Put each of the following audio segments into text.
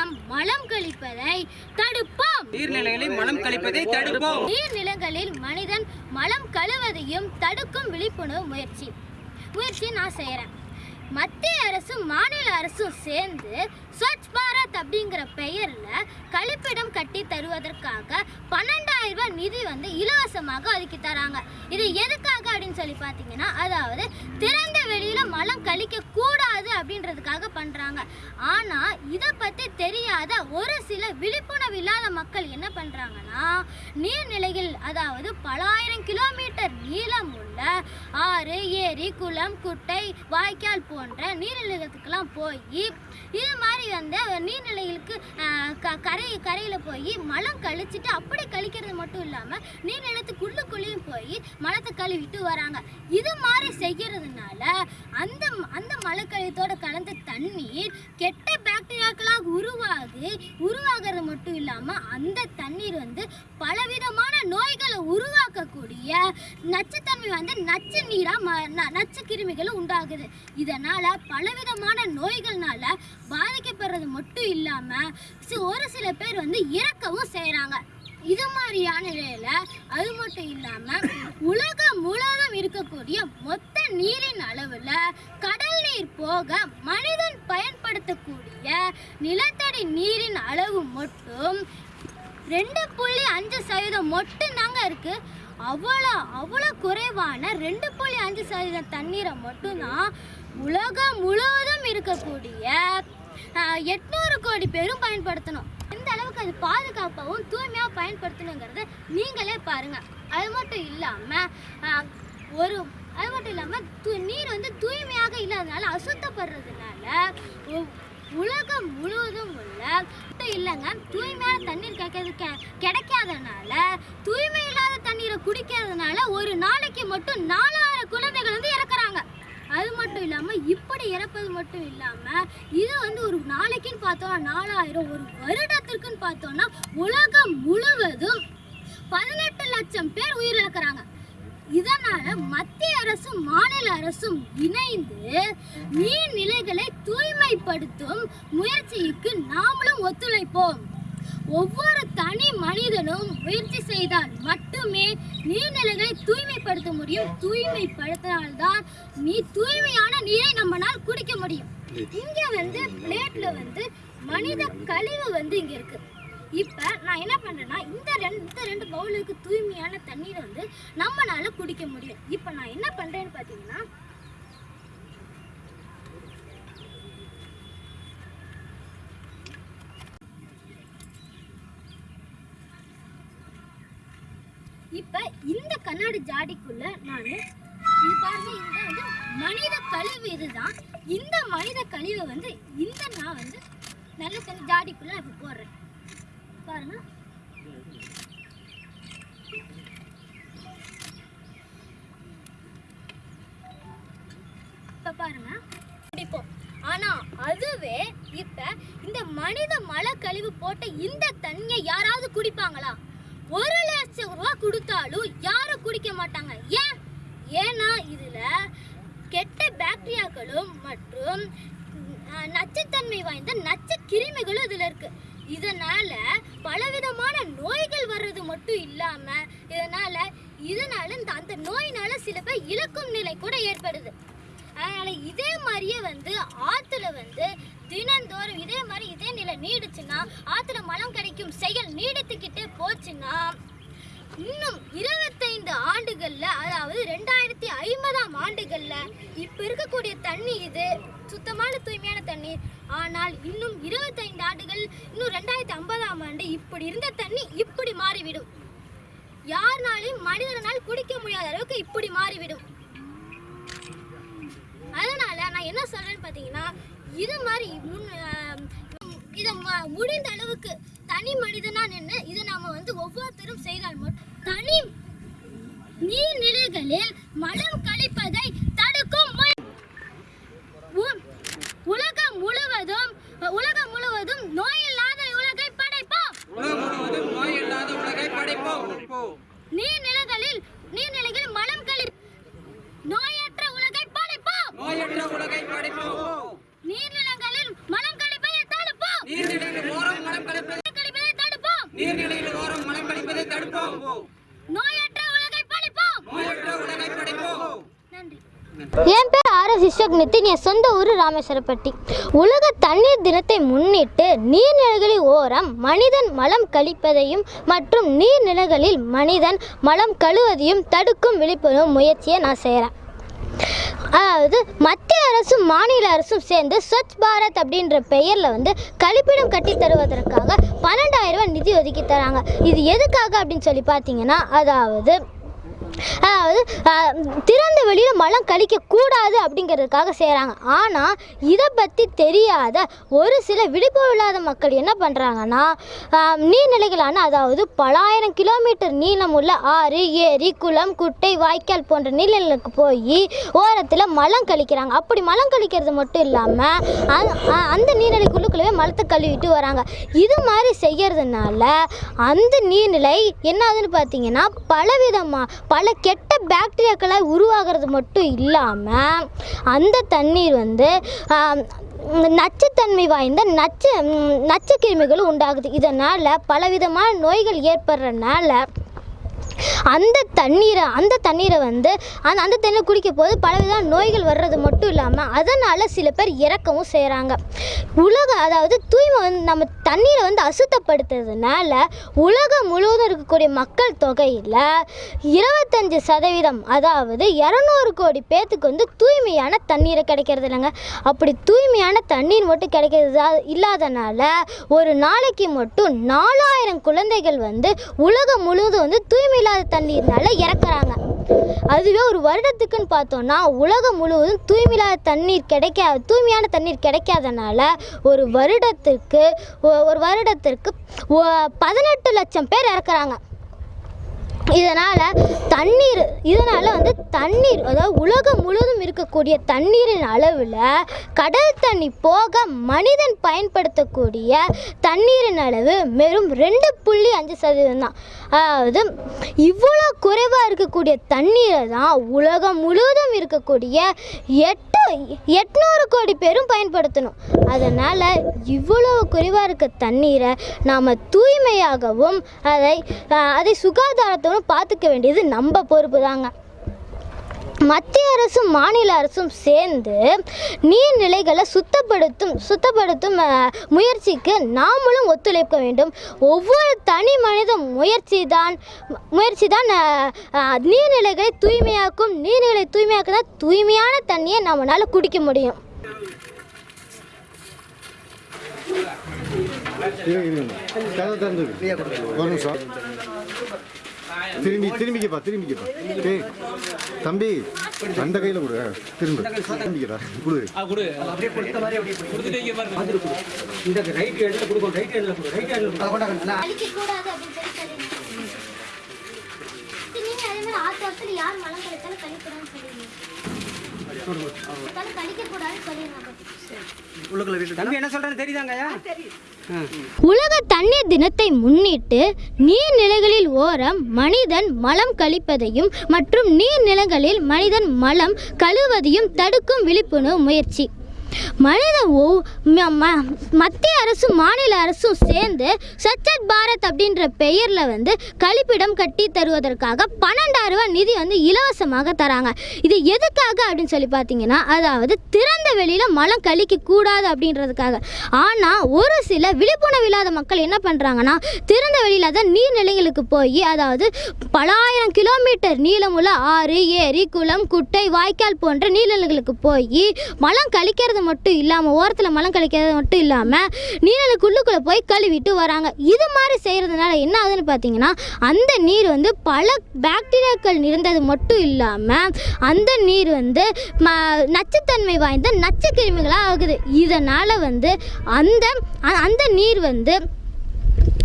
மூலம் மலம் கழிப்பதை தடுப்போம். நீர்நிலைகளில் மலம் கழிப்பதை தடுப்போம். நீர்நிலங்களில் மனிதன் மலம் கழுவதையும் தடுக்கும் விழிப்புணர்வு முயற்சி முயற்சி நான் செய்கிறேன் மத்திய அரசும் மாநில அரசும் சேர்ந்து ஸ்வச் பாரத் அப்படிங்கிற பெயரில் கழிப்பிடம் கட்டி தருவதற்காக பன்னெண்டாயிரம் ரூபாய் நிதி வந்து இலவசமாக ஒதுக்கி தராங்க. இது எதுக்காக? அப்படின்னு சொல்லி பார்த்தீங்கன்னா அதாவது திறந்த வெளியில் மலம் கழிக்க கூடாது அப்படின்றதுக்காக பண்ணுறாங்க ஆனால் இதை பற்றி தெரியாத ஒரு சில விழிப்புணர்வு இல்லாத மக்கள் என்ன பண்ணுறாங்கன்னா நீர்நிலைகள் அதாவது பலாயிரம் கிலோமீட்டர் நீளம் உள்ள ஆறு ஏரி குளம் குட்டை வாய்க்கால் போன்ற நீர்நிலைகளுக்கெல்லாம் போய் இது மாதிரி வந்து நீர்நிலைகளுக்கு க கரை கரையில் போய் மலம் கழிச்சிட்டு அப்படி கழிக்கிறது மட்டும் இல்லாமல் நீர்நிலத்துக்குள்ளுக்குள்ளேயும் போய் மலத்தை கழுவிட்டு வராங்க. இது மாதிரி செய்கிறதுனால அந்த அந்த மலக்கழித்தோட கலந்த தண்ணீர் கெட்ட பாக்டீரியாக்களாக உருவாகி உருவாகிறது மட்டும் இல்லாமல் அந்த தண்ணீர் வந்து பலவிதமான நோய்களை உருவாக்கக்கூடிய நச்சுத்தன்மை வந்து நச்சு நீராக நச்சு கிருமிகளும் உண்டாகுது. இதனால் பலவிதமான நோய்கள்னால பாதிக்கப்படுறது மட்டும் இல்லாமல் ஒரு சில பேர் வந்து இறக்கவும் செய்கிறாங்க இது மாதிரியான நிலையில அது மட்டும் இல்லாம உலகம் முழுவதும் இருக்கக்கூடிய மொத்த நீரின் அளவுல கடல் நீர் போக மனிதன் பயன்படுத்தக்கூடிய நிலத்தடி நீரின் அளவு மட்டும் ரெண்டு புள்ளி அஞ்சு சதவீதம் மட்டும் தாங்க இருக்கு. அவ்வளோ அவ்வளோ குறைவான ரெண்டு புள்ளி அஞ்சு சதவீதம் தண்ணீரை மட்டும்தான் உலகம் முழுவதும் இருக்கக்கூடிய எட்நூறு கோடி பேரும் பயன்படுத்தணும். அளவுக்கு அது பாதுகாப்பாகவும் தூய்மையாக பயன்படுத்தணுங்கிறத நீங்களே பாருங்க. அது மட்டும் இல்லாமல் ஒரு அது மட்டும் இல்லாமல் தூ நீர் வந்து தூய்மையாக இல்லாதனால அசுத்தப்படுறதுனால உலகம் முழுவதும் உள்ள மட்டும் இல்லைங்க தூய்மையான தண்ணீர் கிடைக்கிறது கிடைக்காதனால தூய்மை இல்லாத தண்ணீரை குடிக்கிறதுனால ஒரு நாளைக்கு மட்டும் நாலு அது மட்டும் இல்லாமல் இப்படி இறப்பது மட்டும் இல்லாமல் இது வந்து ஒரு நாளைக்குன்னு பார்த்தோம்னா நாலாயிரம் ஒரு வருடத்திற்குன்னு பார்த்தோம்னா உலகம் முழுவதும் பதினெட்டு லட்சம் பேர் உயிரிழக்கிறாங்க. இதனால மத்திய அரசும் மாநில அரசும் இணைந்து நீர்நிலைகளை தூய்மைப்படுத்தும் முயற்சிக்கு நாமளும் ஒத்துழைப்போம். ஒவ்வொரு தனி மனிதனும் முயற்சி செய்தால் மட்டுமே நீர்நிலைகளை தூய்மைப்படுத்த முடியும். தூய்மைப்படுத்தினால்தான் நீ தூய்மையான நீரை நம்மளால் குடிக்க முடியும். இங்க வந்து பிளேட்ல வந்து மனித கழிவு வந்து இங்க இருக்கு. இப்ப நான் என்ன பண்றேன்னா இந்த ரெண்டு இந்த ரெண்டு பவுலுக்கு தூய்மையான தண்ணீரை வந்து நம்மளால குடிக்க முடியும். இப்ப நான் என்ன பண்றேன்னு பாத்தீங்கன்னா இப்ப இந்த கண்ணாடி ஜாடிக்குள்ள நான் இது பாருங்க இந்த வந்து மனித கழிவு இதுதான். இந்த மனித கழிவை வந்து இந்த நான் வந்து நல்ல தண்ணி ஜாடிக்குள்ள இப்போ இப்ப போடுறேன். பாருங்க. இப்ப பாருங்க. குடிப்போம் ஆனா அதுவே இப்ப இந்த மனித மழை கழிவு போட்ட இந்த தண்ணியை யாராவது குடிப்பாங்களா? ஒரு லட்சம் ரூபா கொடுத்தாலும் யாரும் குடிக்க மாட்டாங்க. ஏன்? ஏன்னா இதில் கெட்ட பாக்டீரியாக்களும் மற்றும் நச்சுத்தன்மை வாய்ந்த நச்சு கிருமிகளும் இதில் இருக்குது இதனால் பலவிதமான நோய்கள் வர்றது மட்டும் இல்லாமல் இதனால் இதனால் இந்த அந்த நோயினால் சில பேர் இழக்கும் நிலை கூட ஏற்படுது. அதனால் இதே மாதிரியே வந்து ஆற்றுல வந்து தினந்தோறும் இதே மாதிரி இதே நிலை நீடிச்சுன்னா ஆத்துல மலம் கிடைக்கும் செயல் நீடித்துக்கிட்டே போச்சுன்னா இன்னும் இருபத்தைந்து ஆண்டுகள்ல அதாவது ரெண்டாயிரத்தி ஐம்பதாம் ஆண்டுகள்ல இப்ப இருக்கக்கூடிய தண்ணி இது சுத்தமான தூய்மையான தண்ணீர். ஆனால் இன்னும் இருபத்தைந்து ஆண்டுகள் இன்னும் ரெண்டாயிரத்தி ஐம்பதாம் ஆண்டு இப்படி இருந்த தண்ணி இப்படி மாறிவிடும். யாருனாலையும் மனிதனால் குடிக்க முடியாத அளவுக்கு இப்படி மாறிவிடும். அதனால நான் என்ன சொல்றேன்னு பார்த்தீங்கன்னா இது மாதிரி முன் இதை ம- முடிந்த அளவுக்கு தனி மனிதனா நின்று இதை நாம வந்து ஒவ்வொருத்தரும் செய்தால் தனி நீர்நிலைகளில் மலம் கல் தடுக்கும் முய- உ- உலகம் முழுவதும் உலகம் முழுவதும் நோயில்லாத உலகை படைப்போம் உலகம் முழுவதும் நோய் இல்லாத உலகை படைப்போம் நீர்நிலைகளில் நீர்நிலைகளில் மலம் கழி நோயற்ற உலகை படைப்போம் நோயற்ற உலகை படைப்போம் நீர்நிலங்களில் மலம் கழிப்பதை தடுப்போம் நீர்நிலைகள் நீர்நிலையில் ஓரம் மலம் கழிப்பதை தடுப்போம் நோயற்ற உலகை படைப்போம் நோயற்ற உலகை படைப்போம் நன்றி என் பேர் என் சொந்த ஊர் ராமேஸ்வரப்பட்டி. உலக தண்ணீர் தினத்தை முன்னிட்டு நீர்நிலைகளில் ஓரம் மனிதன் மலம் கழிப்பதையும் மற்றும் நீர்நிலைகளில் மனிதன் மலம் கழுவதையும் தடுக்கும் விழிப்புணர்வு முயற்சியை நான் செய்கிறேன் அதாவது மத்திய அரசும் மாநில அரசும் சேர்ந்து ஸ்வச் பாரத் அப்படின்ற பெயரில் வந்து கழிப்பிடம் கட்டி தருவதற்காக பன்னெண்டாயிரம் ரூபாய் நிதி ஒதுக்கி தராங்க. இது எதுக்காக அப்படின்னு சொல்லி பார்த்தீங்கன்னா அதாவது திறந்த வெளியில் மலம் கழிக்கக்கூடாது அப்படிங்கிறதுக்காக செய்கிறாங்க ஆனால் இதை பற்றி தெரியாத ஒரு சில விழிப்புணர்வு இல்லாத மக்கள் என்ன பண்ணுறாங்கன்னா நீர்நிலைகளான அதாவது பலாயிரம் கிலோமீட்டர் நீளமுள்ள ஆறு ஏரி குளம் குட்டை வாய்க்கால் போன்ற நீர்நிலைகளுக்கு போய் ஓரத்தில் மலம் கழிக்கிறாங்க. அப்படி மலம் கழிக்கிறது மட்டும் இல்லாமல் அந்த நீர்நிலைக்குள்ளுக்குள்ளவே மலத்தை கழுவிட்டு வராங்க. இது மாதிரி செய்கிறதுனால அந்த நீர்நிலை என்ன ஆகுதுன்னு பார்த்தீங்கன்னா பலவிதமாக பல கெட்ட பாக்டீரியாக்களாக உருவாகிறது மட்டும் இல்லாமல் அந்த தண்ணீர் வந்து நச்சுத்தன்மை வாய்ந்த நச்சு ம், நச்சு கிருமிகளும் உண்டாகுது. இதனால் பலவிதமான நோய்கள் ஏற்படுறனால அந்த தண்ணீரை அந்த தண்ணீரை வந்து அந்த அந்த தண்ணீரை குடிக்க போது பலவிதமான நோய்கள் வர்றது மட்டும் இல்லாமல் அதனால் சில பேர் இறக்கவும் செய்கிறாங்க உலக அதாவது தூய்மை வந்து நம்ம தண்ணீரை வந்து அசுத்தப்படுத்துறதுனால உலகம் முழுவதும் இருக்கக்கூடிய மக்கள் தொகையில் இருபத்தஞ்சி சதவீதம் அதாவது இரநூறு கோடி பேத்துக்கு வந்து தூய்மையான தண்ணீரை கிடைக்கிறது இல்லைங்க. அப்படி தூய்மையான தண்ணீர் மட்டும் கிடைக்கிறது இல்லாதனால ஒரு நாளைக்கு மட்டும் நாலாயிரம் குழந்தைகள் வந்து உலகம் முழுவதும் வந்து தூய்மை இல்லாத தண்ணீர்னால இறக்குறாங்க. அதுவே ஒரு வருடத்துக்குன்னு பார்த்தோம்னா உலகம் முழுவதும் தூய்மையில்லாத தண்ணீர் கிடைக்கா தூய்மையான தண்ணீர் கிடைக்காதனால ஒரு வருடத்திற்கு ஒ- ஒரு வருடத்திற்கு பதினெட்டு லட்சம் பேர் இறக்குறாங்க. இதனால் தண்ணீர் இதனால் வந்து தண்ணீர் அதாவது உலகம் முழுவதும் இருக்கக்கூடிய தண்ணீரின் அளவில் கடல் தண்ணி போக மனிதன் பயன்படுத்தக்கூடிய தண்ணீரின் அளவு வெறும் ரெண்டு புள்ளி அஞ்சு சதவீதம் தான். அதாவது இவ்வளோ குறைவாக இருக்கக்கூடிய தண்ணீரை தான் உலகம் முழுவதும் இருக்கக்கூடிய எட்டு எட்நூறு கோடி பேரும் பயன்படுத்தணும். அதனால் இவ்வளவு குறைவாக இருக்க தண்ணீரை நாம் தூய்மையாகவும் அதை அதை சுகாதாரத்தோடும் பார்த்துக்க வேண்டியது நம்ம பொறுப்பு தாங்க மத்திய அரசும் மாநில அரசும் சேர்ந்து நீர்நிலைகளை சுத்தப்படுத்தும் சுத்தப்படுத்தும் முயற்சிக்கு நாமளும் ஒத்துழைக்க வேண்டும். ஒவ்வொரு தனி மனித முயற்சி தான் முயற்சி தான் நீர்நிலைகளை தூய்மையாக்கும் நீர்நிலை தூய்மையாக்க தான் தூய்மையான தண்ணியை நம்மளால் குடிக்க முடியும். ஒரு நிமிஷம். திரும்பி திரும்பிக்கப்பா திரும்பிக்கப்பா டேய் தம்பி அந்த கையில் கொடு. திரும்ப. திரும்பிக்கிறா கொடு. இந்த ரைட் ஹேண்ட்ல கொடுக்கும் ரைட் ஹேண்ட்ல கொடு ரைட் ஹேண்ட்ல கொடு. கழிக்கக்கூடாது அப்படின்னு சொல்லி சொல்லுங்க நீங்க அதே மாதிரி வருஷத்துல யார் மலம் கழிக்கூடாதுன்னு சொல்லுவீங்க கழிக்கக்கூடாதுன்னு சொல்லிடுங்க தம்பி என்ன சொல்றேன்னு தெரியுதாங்கய்யா உலக தண்ணீர் தினத்தை முன்னிட்டு நீர்நிலைகளில் ஓரம் மனிதன் மலம் கழிப்பதையும் மற்றும் நீர்நிலைகளில் மனிதன் மலம் கழுவதையும் தடுக்கும் விழிப்புணர்வு முயற்சி. மனித ம- ம- மத்திய அரசும் மாநில அரசும் சேர்ந்து சச்சத் பாரத் அப்படின்ற பெயரில் வந்து கழிப்பிடம் கட்டி தருவதற்காக பன்னெண்டாயிரம் ரூபாய் நிதி வந்து இலவசமாக தராங்க. இது எதுக்காக அப்படின்னு சொல்லி பார்த்தீங்கன்னா அதாவது திறந்த வெளியில் மலம் கழிக்க கூடாது அப்படின்றதுக்காக. ஆனால் ஒரு சில விழிப்புணர்வு இல்லாத மக்கள் என்ன பண்ணுறாங்கன்னா திறந்த வெளியில் தான் நீர்நிலைகளுக்கு போய் அதாவது பலாயிரம் கிலோமீட்டர் நீளமுள்ள ஆறு ஏரி குளம் குட்டை வாய்க்கால் போன்ற நீர்நிலைகளுக்கு போய் மலம் கழிக்கிறது மட்டும் இல்லாமல் ஓரத்தில் மலம் கழிக்கிறது மட்டும் இல்லாமல் நீர்நிலைக்குள்ளுக்குள்ளே போய் கழுவிட்டு வராங்க. இது மாதிரி செய்கிறதுனால என்ன ஆகுதுன்னு பார்த்தீங்கன்னா அந்த நீர் வந்து பல பாக்டீரியாக்கள் நிறைந்தது மட்டும் இல்லாமல் அந்த நீர் வந்து ம நச்சுத்தன்மை வாய்ந்த நச்சு கிருமிகளாக ஆகுது. இதனால் வந்து அந்த அந்த நீர் வந்து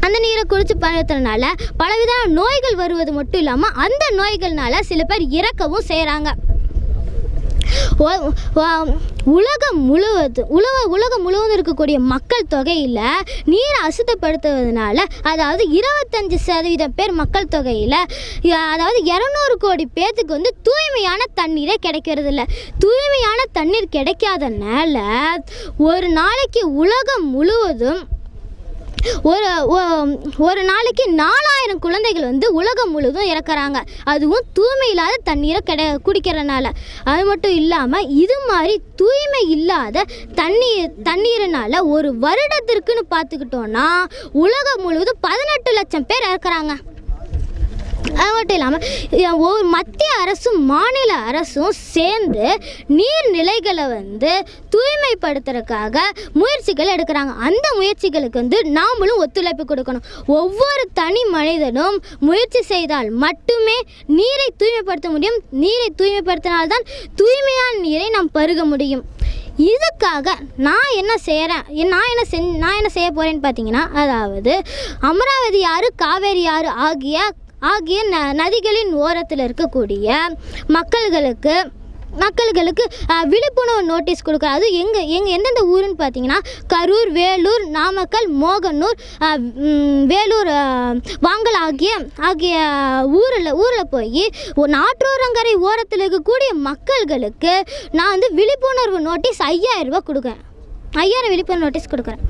அந்த நீரை குடிச்சு பயன்படுத்துறதுனால பலவிதமான நோய்கள் வருவது மட்டும் இல்லாமல் அந்த நோய்கள்னால சில பேர் இறக்கவும் செய்கிறாங்க உலகம் முழுவதும் உலக உலகம் முழுவதும் இருக்கக்கூடிய மக்கள் தொகையில் நீரை அசுத்தப்படுத்துவதனால அதாவது இருபத்தஞ்சு சதவீதம் பேர் மக்கள் தொகையில் அதாவது இரநூறு கோடி பேர்த்துக்கு வந்து தூய்மையான தண்ணீரே கிடைக்கிறது இல்லை தூய்மையான தண்ணீர் கிடைக்காதனால ஒரு நாளைக்கு உலகம் முழுவதும் ஒரு ஒரு நாளைக்கு நாலாயிரம் குழந்தைகள் வந்து உலகம் முழுவதும் இறக்குறாங்க. அதுவும் தூய்மை இல்லாத தண்ணீரை கிட குடிக்கிறனால. அது மட்டும் இல்லாமல் இது மாதிரி தூய்மை இல்லாத தண்ணீர் தண்ணீரினால ஒரு வருடத்திற்குன்னு பார்த்துக்கிட்டோன்னா உலகம் முழுவதும் பதினெட்டு லட்சம் பேர் இறக்குறாங்க. அது மட்டும் இல்லாமல் மத்திய அரசும் மாநில அரசும் சேர்ந்து நீர்நிலைகளை வந்து தூய்மைப்படுத்துறதுக்காக முயற்சிகள் எடுக்கிறாங்க. அந்த முயற்சிகளுக்கு வந்து நாமளும் ஒத்துழைப்பு கொடுக்கணும். ஒவ்வொரு தனி மனிதனும் முயற்சி செய்தால் மட்டுமே நீரை தூய்மைப்படுத்த முடியும். நீரை தூய்மைப்படுத்தினால்தான் தூய்மையான நீரை நாம் பருக முடியும். இதுக்காக நான் என்ன செய்கிறேன் நான் என்ன செஞ் நான் என்ன செய்ய போகிறேன்னு பார்த்தீங்கன்னா அதாவது அமராவதி ஆறு காவேரி ஆறு ஆகிய ஆகிய ந நதிகளின் ஓரத்தில் இருக்கக்கூடிய மக்கள்களுக்கு மக்கள்களுக்கு விழிப்புணர்வு நோட்டீஸ் கொடுக்குறோம் அது எங்கே எங்கே எந்தெந்த ஊருன்னு பார்த்தீங்கன்னா கரூர் வேலூர் நாமக்கல் மோகனூர் வேலூர் வாங்கல் ஆகிய ஆகிய ஊரில் ஊரில் போய் நாற்றோரங்கரை ஓரத்தில் இருக்கக்கூடிய மக்கள்களுக்கு நான் வந்து விழிப்புணர்வு நோட்டீஸ் ஐயாயிரம் ரூபாய் கொடுக்குறேன். ஐயாயிரம் விழிப்புணர்வு நோட்டீஸ் கொடுக்குறேன்.